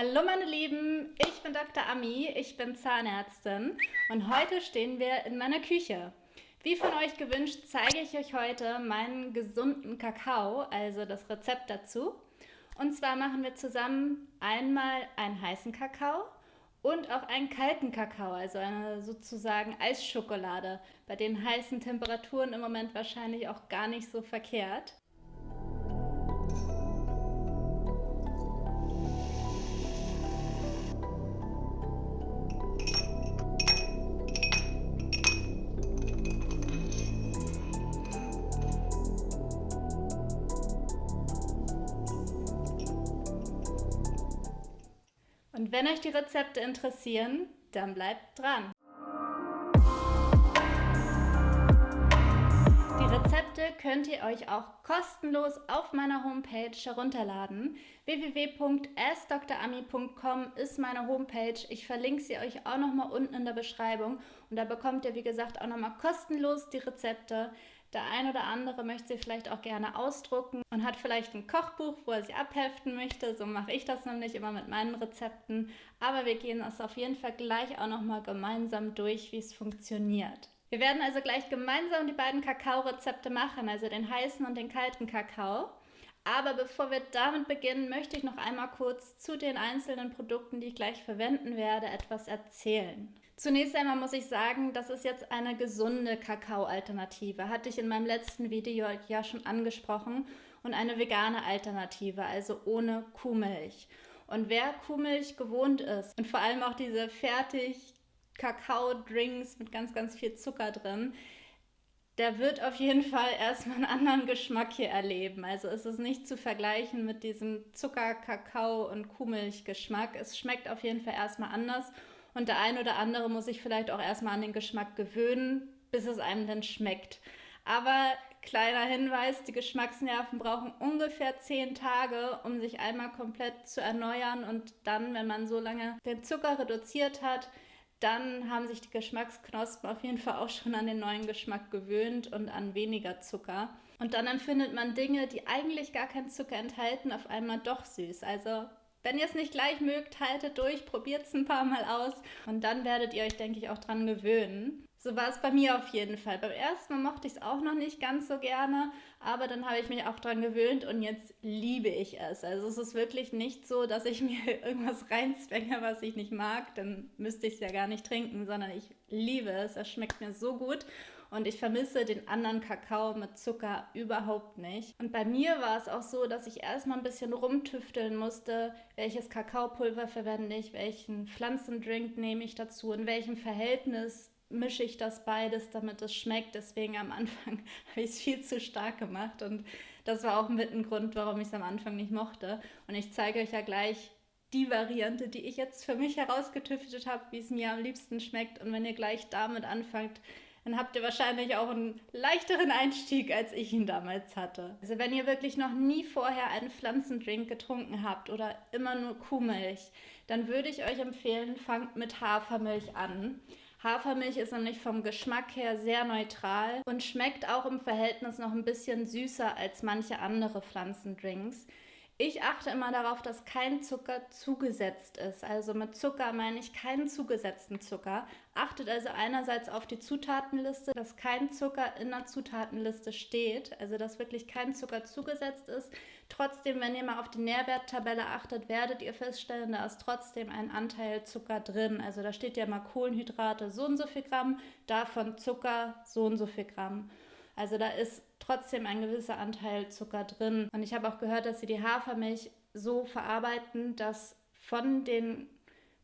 Hallo meine Lieben, ich bin Dr. Ami, ich bin Zahnärztin und heute stehen wir in meiner Küche. Wie von euch gewünscht, zeige ich euch heute meinen gesunden Kakao, also das Rezept dazu. Und zwar machen wir zusammen einmal einen heißen Kakao und auch einen kalten Kakao, also eine sozusagen Eisschokolade, bei den heißen Temperaturen im Moment wahrscheinlich auch gar nicht so verkehrt. Wenn euch die Rezepte interessieren, dann bleibt dran. Die Rezepte könnt ihr euch auch kostenlos auf meiner Homepage herunterladen. www.askdrami.com ist meine Homepage. Ich verlinke sie euch auch nochmal unten in der Beschreibung. Und da bekommt ihr, wie gesagt, auch nochmal kostenlos die Rezepte. Der ein oder andere möchte sie vielleicht auch gerne ausdrucken und hat vielleicht ein Kochbuch, wo er sie abheften möchte. So mache ich das nämlich immer mit meinen Rezepten. Aber wir gehen es auf jeden Fall gleich auch nochmal gemeinsam durch, wie es funktioniert. Wir werden also gleich gemeinsam die beiden Kakao-Rezepte machen, also den heißen und den kalten Kakao. Aber bevor wir damit beginnen, möchte ich noch einmal kurz zu den einzelnen Produkten, die ich gleich verwenden werde, etwas erzählen. Zunächst einmal muss ich sagen, das ist jetzt eine gesunde Kakao-Alternative. Hatte ich in meinem letzten Video ja schon angesprochen. Und eine vegane Alternative, also ohne Kuhmilch. Und wer Kuhmilch gewohnt ist und vor allem auch diese fertig Kakao-Drinks mit ganz, ganz viel Zucker drin, der wird auf jeden Fall erstmal einen anderen Geschmack hier erleben. Also ist es nicht zu vergleichen mit diesem Zucker, Kakao und Kuhmilch-Geschmack. Es schmeckt auf jeden Fall erstmal anders und der ein oder andere muss sich vielleicht auch erstmal an den Geschmack gewöhnen, bis es einem dann schmeckt. Aber kleiner Hinweis, die Geschmacksnerven brauchen ungefähr zehn Tage, um sich einmal komplett zu erneuern und dann, wenn man so lange den Zucker reduziert hat, dann haben sich die Geschmacksknospen auf jeden Fall auch schon an den neuen Geschmack gewöhnt und an weniger Zucker. Und dann empfindet man Dinge, die eigentlich gar keinen Zucker enthalten, auf einmal doch süß. Also wenn ihr es nicht gleich mögt, haltet durch, probiert es ein paar Mal aus und dann werdet ihr euch, denke ich, auch dran gewöhnen. So war es bei mir auf jeden Fall. Beim ersten Mal mochte ich es auch noch nicht ganz so gerne, aber dann habe ich mich auch dran gewöhnt und jetzt liebe ich es. Also es ist wirklich nicht so, dass ich mir irgendwas reinzwänge, was ich nicht mag, dann müsste ich es ja gar nicht trinken, sondern ich liebe es. Es schmeckt mir so gut und ich vermisse den anderen Kakao mit Zucker überhaupt nicht. Und bei mir war es auch so, dass ich erstmal ein bisschen rumtüfteln musste, welches Kakaopulver verwende ich, welchen Pflanzendrink nehme ich dazu, in welchem Verhältnis mische ich das beides, damit es schmeckt. Deswegen am Anfang habe ich es viel zu stark gemacht und das war auch mit ein Grund, warum ich es am Anfang nicht mochte. Und ich zeige euch ja gleich die Variante, die ich jetzt für mich herausgetüftet habe, wie es mir am liebsten schmeckt. Und wenn ihr gleich damit anfangt, dann habt ihr wahrscheinlich auch einen leichteren Einstieg, als ich ihn damals hatte. Also wenn ihr wirklich noch nie vorher einen Pflanzendrink getrunken habt oder immer nur Kuhmilch, dann würde ich euch empfehlen, fangt mit Hafermilch an. Hafermilch ist nämlich vom Geschmack her sehr neutral und schmeckt auch im Verhältnis noch ein bisschen süßer als manche andere Pflanzendrinks. Ich achte immer darauf, dass kein Zucker zugesetzt ist. Also mit Zucker meine ich keinen zugesetzten Zucker. Achtet also einerseits auf die Zutatenliste, dass kein Zucker in der Zutatenliste steht, also dass wirklich kein Zucker zugesetzt ist. Trotzdem, wenn ihr mal auf die Nährwerttabelle achtet, werdet ihr feststellen, da ist trotzdem ein Anteil Zucker drin. Also da steht ja mal Kohlenhydrate so und so viel Gramm, davon Zucker so und so viel Gramm. Also da ist trotzdem ein gewisser Anteil Zucker drin. Und ich habe auch gehört, dass sie die Hafermilch so verarbeiten, dass von den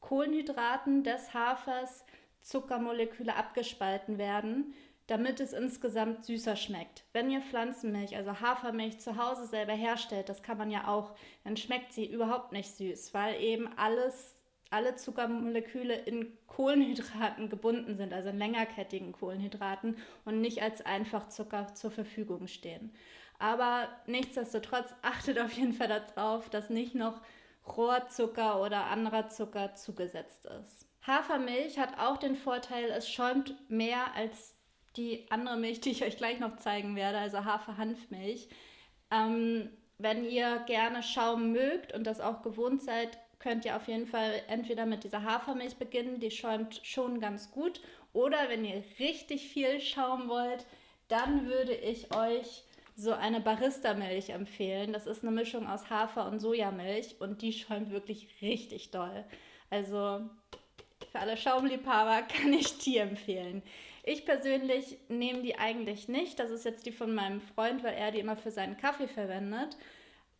Kohlenhydraten des Hafers Zuckermoleküle abgespalten werden, damit es insgesamt süßer schmeckt. Wenn ihr Pflanzenmilch, also Hafermilch zu Hause selber herstellt, das kann man ja auch, dann schmeckt sie überhaupt nicht süß, weil eben alles alle Zuckermoleküle in Kohlenhydraten gebunden sind, also in längerkettigen Kohlenhydraten und nicht als Einfachzucker zur Verfügung stehen. Aber nichtsdestotrotz achtet auf jeden Fall darauf, dass nicht noch Rohrzucker oder anderer Zucker zugesetzt ist. Hafermilch hat auch den Vorteil, es schäumt mehr als die andere Milch, die ich euch gleich noch zeigen werde, also Hafer-Hanfmilch. Ähm, wenn ihr gerne Schaum mögt und das auch gewohnt seid, könnt ihr auf jeden Fall entweder mit dieser Hafermilch beginnen, die schäumt schon ganz gut. Oder wenn ihr richtig viel Schaum wollt, dann würde ich euch so eine Barista-Milch empfehlen. Das ist eine Mischung aus Hafer und Sojamilch und die schäumt wirklich richtig doll. Also für alle Schaumliebhaber kann ich die empfehlen. Ich persönlich nehme die eigentlich nicht. Das ist jetzt die von meinem Freund, weil er die immer für seinen Kaffee verwendet.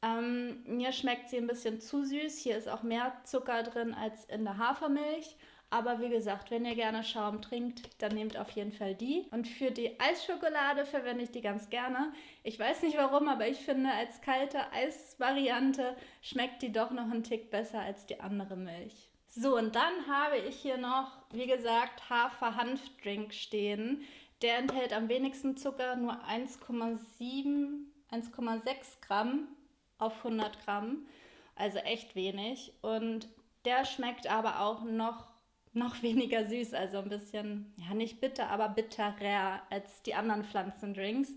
Ähm, mir schmeckt sie ein bisschen zu süß. Hier ist auch mehr Zucker drin als in der Hafermilch. Aber wie gesagt, wenn ihr gerne Schaum trinkt, dann nehmt auf jeden Fall die. Und für die Eisschokolade verwende ich die ganz gerne. Ich weiß nicht warum, aber ich finde, als kalte Eisvariante schmeckt die doch noch einen Tick besser als die andere Milch. So, und dann habe ich hier noch, wie gesagt, Hafer-Hanf-Drink stehen. Der enthält am wenigsten Zucker, nur 1,7, 1,6 Gramm auf 100 Gramm. Also echt wenig. Und der schmeckt aber auch noch, noch weniger süß, also ein bisschen, ja nicht bitter, aber bitterer als die anderen Pflanzendrinks.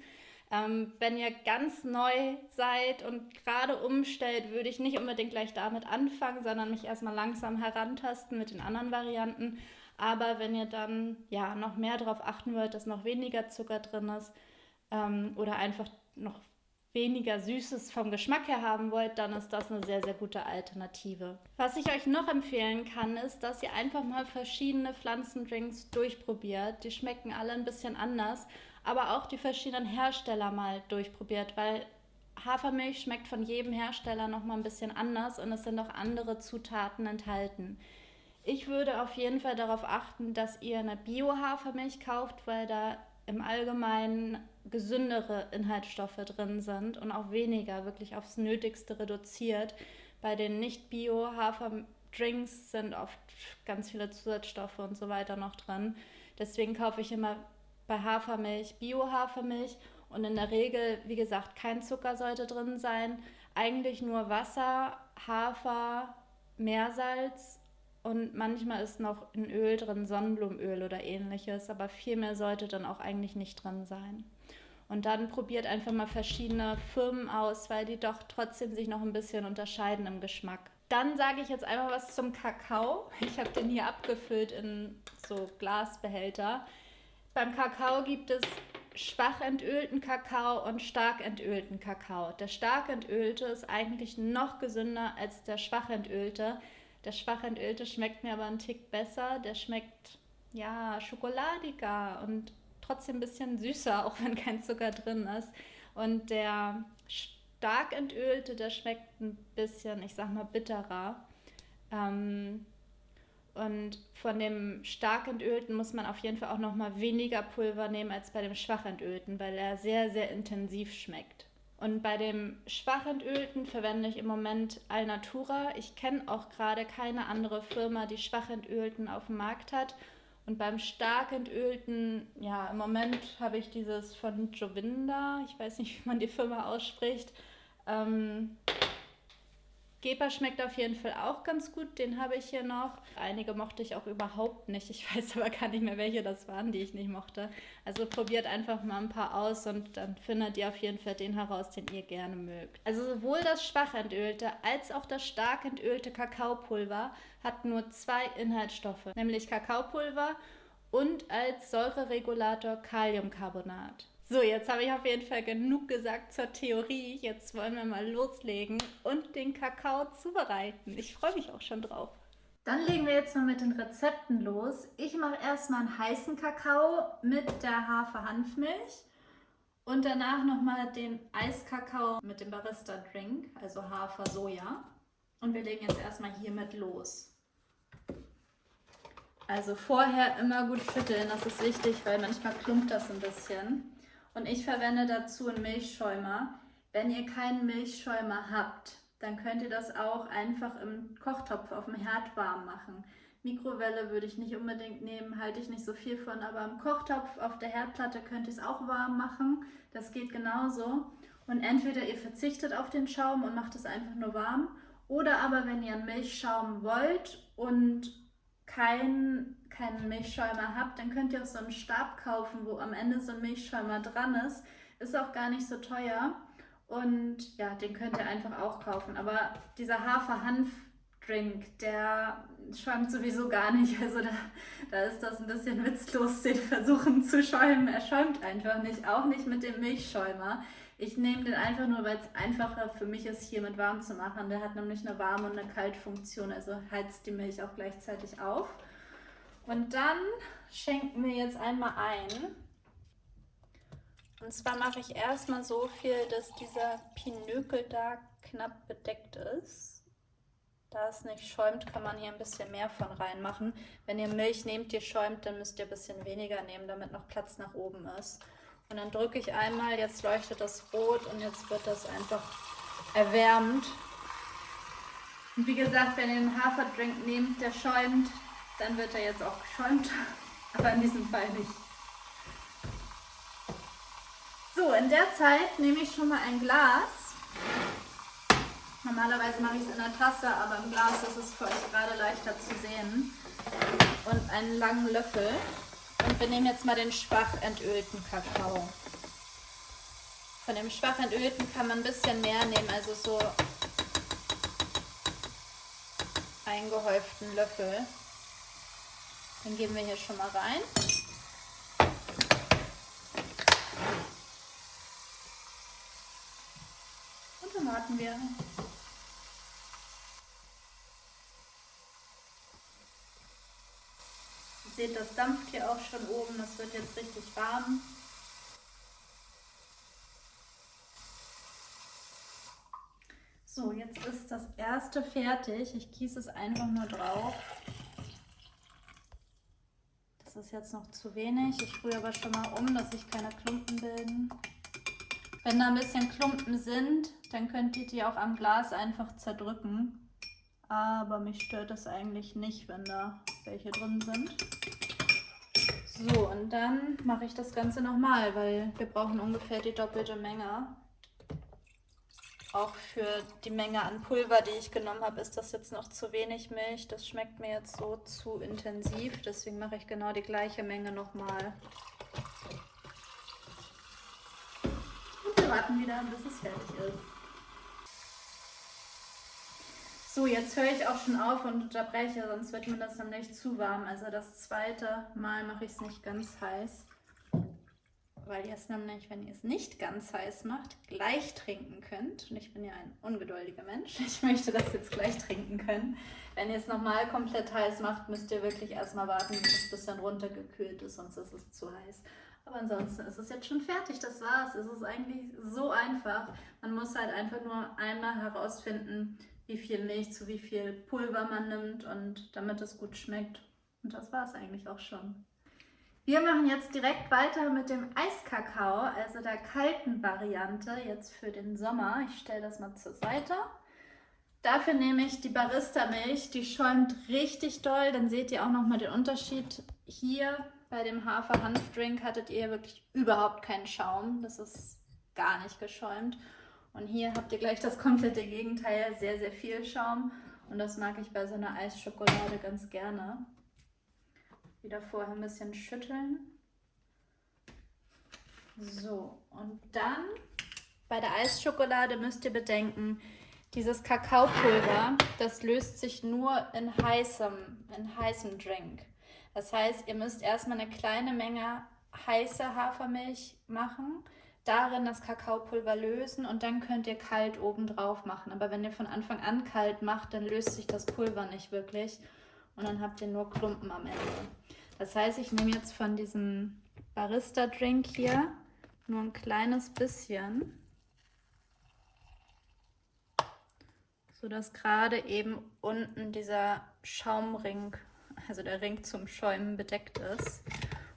Ähm, wenn ihr ganz neu seid und gerade umstellt, würde ich nicht unbedingt gleich damit anfangen, sondern mich erstmal langsam herantasten mit den anderen Varianten. Aber wenn ihr dann ja noch mehr darauf achten wollt, dass noch weniger Zucker drin ist ähm, oder einfach noch weniger Süßes vom Geschmack her haben wollt, dann ist das eine sehr, sehr gute Alternative. Was ich euch noch empfehlen kann, ist, dass ihr einfach mal verschiedene Pflanzendrinks durchprobiert. Die schmecken alle ein bisschen anders aber auch die verschiedenen Hersteller mal durchprobiert, weil Hafermilch schmeckt von jedem Hersteller noch mal ein bisschen anders und es sind auch andere Zutaten enthalten. Ich würde auf jeden Fall darauf achten, dass ihr eine Bio-Hafermilch kauft, weil da im Allgemeinen gesündere Inhaltsstoffe drin sind und auch weniger, wirklich aufs Nötigste reduziert. Bei den Nicht-Bio-Haferdrinks sind oft ganz viele Zusatzstoffe und so weiter noch drin. Deswegen kaufe ich immer bei Hafermilch Bio-Hafermilch und in der Regel, wie gesagt, kein Zucker sollte drin sein. Eigentlich nur Wasser, Hafer, Meersalz und manchmal ist noch ein Öl drin, Sonnenblumenöl oder ähnliches, aber viel mehr sollte dann auch eigentlich nicht drin sein. Und dann probiert einfach mal verschiedene Firmen aus, weil die doch trotzdem sich noch ein bisschen unterscheiden im Geschmack. Dann sage ich jetzt einmal was zum Kakao. Ich habe den hier abgefüllt in so Glasbehälter. Beim Kakao gibt es schwach entölten Kakao und stark entölten Kakao. Der stark entölte ist eigentlich noch gesünder als der schwach entölte. Der schwach entölte schmeckt mir aber einen Tick besser. Der schmeckt ja schokoladiger und trotzdem ein bisschen süßer, auch wenn kein Zucker drin ist. Und der stark entölte, der schmeckt ein bisschen, ich sag mal, bitterer. Ähm, und von dem stark entölten muss man auf jeden Fall auch noch mal weniger Pulver nehmen als bei dem schwach entölten, weil er sehr, sehr intensiv schmeckt. Und bei dem schwach entölten verwende ich im Moment Alnatura. Ich kenne auch gerade keine andere Firma, die schwach entölten auf dem Markt hat. Und beim stark entölten, ja, im Moment habe ich dieses von Jovinda, ich weiß nicht, wie man die Firma ausspricht. Ähm, Geber schmeckt auf jeden Fall auch ganz gut, den habe ich hier noch. Einige mochte ich auch überhaupt nicht. Ich weiß aber gar nicht mehr, welche das waren, die ich nicht mochte. Also probiert einfach mal ein paar aus und dann findet ihr auf jeden Fall den heraus, den ihr gerne mögt. Also sowohl das schwach entölte als auch das stark entölte Kakaopulver hat nur zwei Inhaltsstoffe, nämlich Kakaopulver und als Säureregulator Kaliumcarbonat. So, jetzt habe ich auf jeden Fall genug gesagt zur Theorie. Jetzt wollen wir mal loslegen und den Kakao zubereiten. Ich freue mich auch schon drauf. Dann legen wir jetzt mal mit den Rezepten los. Ich mache erstmal einen heißen Kakao mit der Hafer-Hanfmilch und danach nochmal den Eiskakao mit dem Barista-Drink, also Hafer-Soja. Und wir legen jetzt erstmal hiermit los. Also vorher immer gut schütteln, das ist wichtig, weil manchmal klumpt das ein bisschen. Und ich verwende dazu einen Milchschäumer. Wenn ihr keinen Milchschäumer habt, dann könnt ihr das auch einfach im Kochtopf auf dem Herd warm machen. Mikrowelle würde ich nicht unbedingt nehmen, halte ich nicht so viel von, aber im Kochtopf auf der Herdplatte könnt ihr es auch warm machen. Das geht genauso. Und entweder ihr verzichtet auf den Schaum und macht es einfach nur warm, oder aber wenn ihr einen Milchschaum wollt und kein keinen Milchschäumer habt, dann könnt ihr auch so einen Stab kaufen, wo am Ende so ein Milchschäumer dran ist. Ist auch gar nicht so teuer. Und ja, den könnt ihr einfach auch kaufen. Aber dieser Hafer-Hanf Drink, der schäumt sowieso gar nicht. Also da, da ist das ein bisschen witzlos, den versuchen zu schäumen. Er schäumt einfach nicht, auch nicht mit dem Milchschäumer. Ich nehme den einfach nur, weil es einfacher für mich ist, hier mit warm zu machen. Der hat nämlich eine warme und eine Kaltfunktion, also heizt die Milch auch gleichzeitig auf. Und dann schenken wir jetzt einmal ein. Und zwar mache ich erstmal so viel, dass dieser Pinökel da knapp bedeckt ist. Da es nicht schäumt, kann man hier ein bisschen mehr von reinmachen. Wenn ihr Milch nehmt, die schäumt, dann müsst ihr ein bisschen weniger nehmen, damit noch Platz nach oben ist. Und dann drücke ich einmal, jetzt leuchtet das rot und jetzt wird das einfach erwärmt. Und wie gesagt, wenn ihr einen Haferdrink nehmt, der schäumt, dann wird er jetzt auch geschäumt, aber in diesem Fall nicht. So, in der Zeit nehme ich schon mal ein Glas. Normalerweise mache ich es in der Tasse, aber im Glas ist es für euch gerade leichter zu sehen. Und einen langen Löffel. Und wir nehmen jetzt mal den schwach entölten Kakao. Von dem schwach entölten kann man ein bisschen mehr nehmen, also so einen gehäuften Löffel. Den geben wir hier schon mal rein. Und dann warten wir. Seht, das dampft hier auch schon oben. Das wird jetzt richtig warm. So, jetzt ist das erste fertig. Ich gieße es einfach nur drauf. Das ist jetzt noch zu wenig. Ich rühre aber schon mal um, dass sich keine Klumpen bilden. Wenn da ein bisschen Klumpen sind, dann könnt ihr die auch am Glas einfach zerdrücken. Aber mich stört das eigentlich nicht, wenn da welche drin sind. So, und dann mache ich das Ganze nochmal, weil wir brauchen ungefähr die doppelte Menge. Auch für die Menge an Pulver, die ich genommen habe, ist das jetzt noch zu wenig Milch. Das schmeckt mir jetzt so zu intensiv, deswegen mache ich genau die gleiche Menge nochmal. Und wir warten wieder, bis es fertig ist. So, jetzt höre ich auch schon auf und unterbreche, sonst wird mir das nämlich zu warm. Also das zweite Mal mache ich es nicht ganz heiß, weil ihr es nämlich, wenn ihr es nicht ganz heiß macht, gleich trinken könnt. Und ich bin ja ein ungeduldiger Mensch. Ich möchte das jetzt gleich trinken können. Wenn ihr es nochmal komplett heiß macht, müsst ihr wirklich erstmal warten, bis es ein bisschen runtergekühlt ist, sonst ist es zu heiß. Aber ansonsten ist es jetzt schon fertig, das war's. Es ist eigentlich so einfach. Man muss halt einfach nur einmal herausfinden, wie viel Milch zu wie viel Pulver man nimmt und damit es gut schmeckt. Und das war es eigentlich auch schon. Wir machen jetzt direkt weiter mit dem Eiskakao, also der kalten Variante, jetzt für den Sommer. Ich stelle das mal zur Seite. Dafür nehme ich die Barista-Milch, die schäumt richtig doll. Dann seht ihr auch nochmal den Unterschied. Hier bei dem Hafer-Hanfdrink hattet ihr wirklich überhaupt keinen Schaum. Das ist gar nicht geschäumt. Und hier habt ihr gleich das komplette Gegenteil, sehr, sehr viel Schaum. Und das mag ich bei so einer Eisschokolade ganz gerne. Wieder vorher ein bisschen schütteln. So, und dann bei der Eisschokolade müsst ihr bedenken, dieses Kakaopulver, das löst sich nur in heißem, in heißem Drink. Das heißt, ihr müsst erstmal eine kleine Menge heiße Hafermilch machen darin das Kakaopulver lösen und dann könnt ihr kalt oben drauf machen. Aber wenn ihr von Anfang an kalt macht, dann löst sich das Pulver nicht wirklich und dann habt ihr nur Klumpen am Ende. Das heißt, ich nehme jetzt von diesem Barista-Drink hier nur ein kleines bisschen, sodass gerade eben unten dieser Schaumring, also der Ring zum Schäumen bedeckt ist.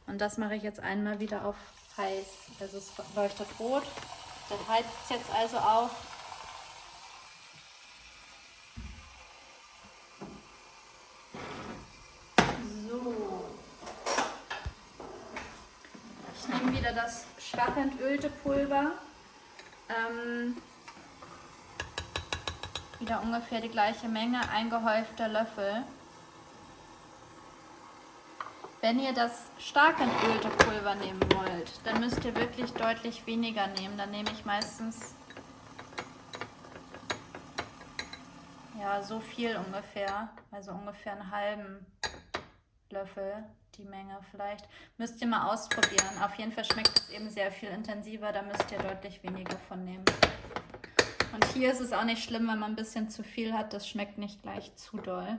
Und das mache ich jetzt einmal wieder auf heiß. Also es leuchtet rot. Das heizt jetzt also auch. So. Ich nehme wieder das schwach entölte Pulver. Ähm, wieder ungefähr die gleiche Menge, ein gehäufter Löffel. Wenn ihr das stark entölte Pulver nehmen wollt, dann müsst ihr wirklich deutlich weniger nehmen. Dann nehme ich meistens ja, so viel ungefähr. Also ungefähr einen halben Löffel die Menge vielleicht. Müsst ihr mal ausprobieren. Auf jeden Fall schmeckt es eben sehr viel intensiver. Da müsst ihr deutlich weniger von nehmen. Und hier ist es auch nicht schlimm, wenn man ein bisschen zu viel hat. Das schmeckt nicht gleich zu doll.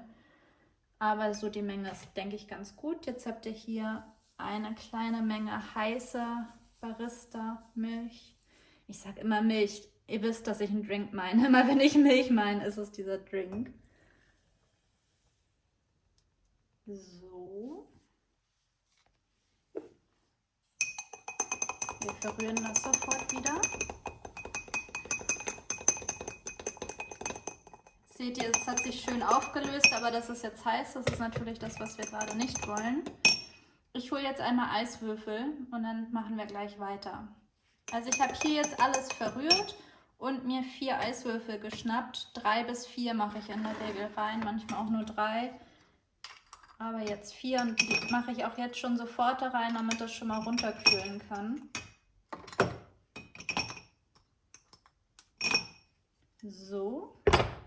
Aber so die Menge ist, denke ich, ganz gut. Jetzt habt ihr hier eine kleine Menge heißer Barista-Milch. Ich sage immer Milch. Ihr wisst, dass ich einen Drink meine. Immer wenn ich Milch meine, ist es dieser Drink. So. Wir verrühren das sofort wieder. Seht ihr, es hat sich schön aufgelöst, aber das ist jetzt heiß. Das ist natürlich das, was wir gerade nicht wollen. Ich hole jetzt einmal Eiswürfel und dann machen wir gleich weiter. Also ich habe hier jetzt alles verrührt und mir vier Eiswürfel geschnappt. Drei bis vier mache ich in der Regel rein, manchmal auch nur drei. Aber jetzt vier und die mache ich auch jetzt schon sofort da rein, damit das schon mal runterkühlen kann. So.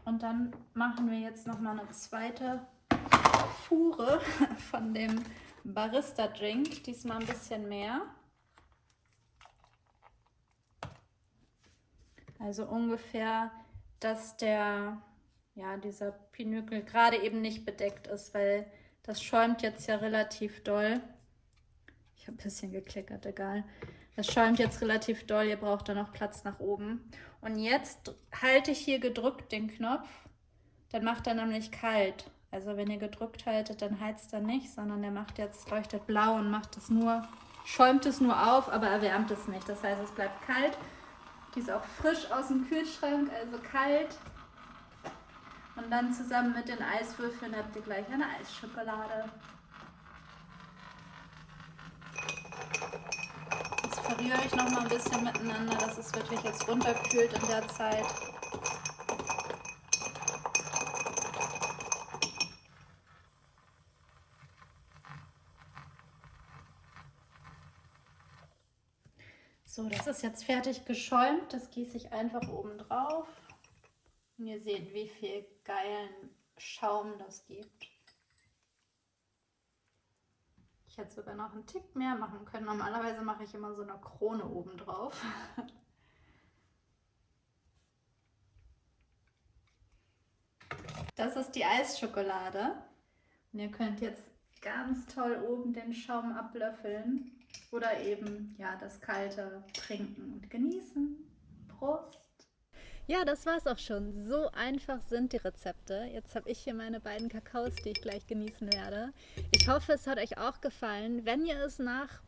Und dann machen wir jetzt nochmal eine zweite Fuhre von dem Barista Drink. Diesmal ein bisschen mehr. Also ungefähr, dass der, ja, dieser Pinökel gerade eben nicht bedeckt ist, weil das schäumt jetzt ja relativ doll. Ich habe ein bisschen geklickert, egal. Das schäumt jetzt relativ doll, ihr braucht da noch Platz nach oben. Und jetzt halte ich hier gedrückt den Knopf, dann macht er nämlich kalt. Also wenn ihr gedrückt haltet, dann heizt er nicht, sondern der macht jetzt, leuchtet blau und macht es nur, schäumt es nur auf, aber erwärmt es nicht. Das heißt, es bleibt kalt. Die ist auch frisch aus dem Kühlschrank, also kalt. Und dann zusammen mit den Eiswürfeln habt ihr gleich eine Eisschokolade. Verrühre ich noch mal ein bisschen miteinander, dass es wirklich jetzt runterkühlt in der Zeit. So, das ist jetzt fertig geschäumt. Das gieße ich einfach oben drauf. Und ihr seht, wie viel geilen Schaum das gibt. Ich hätte sogar noch einen Tick mehr machen können. Normalerweise mache ich immer so eine Krone oben drauf. Das ist die Eisschokolade. Und ihr könnt jetzt ganz toll oben den Schaum ablöffeln oder eben ja das kalte trinken und genießen. Prost! Ja, das war's auch schon. So einfach sind die Rezepte. Jetzt habe ich hier meine beiden Kakaos, die ich gleich genießen werde. Ich hoffe, es hat euch auch gefallen. Wenn ihr es nach,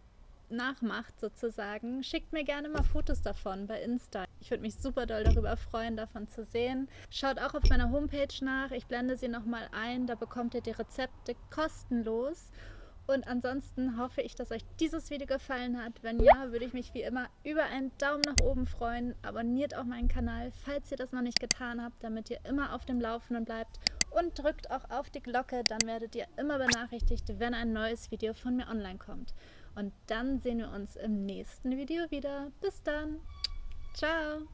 nachmacht sozusagen, schickt mir gerne mal Fotos davon bei Insta. Ich würde mich super doll darüber freuen, davon zu sehen. Schaut auch auf meiner Homepage nach. Ich blende sie nochmal ein. Da bekommt ihr die Rezepte kostenlos. Und ansonsten hoffe ich, dass euch dieses Video gefallen hat. Wenn ja, würde ich mich wie immer über einen Daumen nach oben freuen. Abonniert auch meinen Kanal, falls ihr das noch nicht getan habt, damit ihr immer auf dem Laufenden bleibt. Und drückt auch auf die Glocke, dann werdet ihr immer benachrichtigt, wenn ein neues Video von mir online kommt. Und dann sehen wir uns im nächsten Video wieder. Bis dann. Ciao.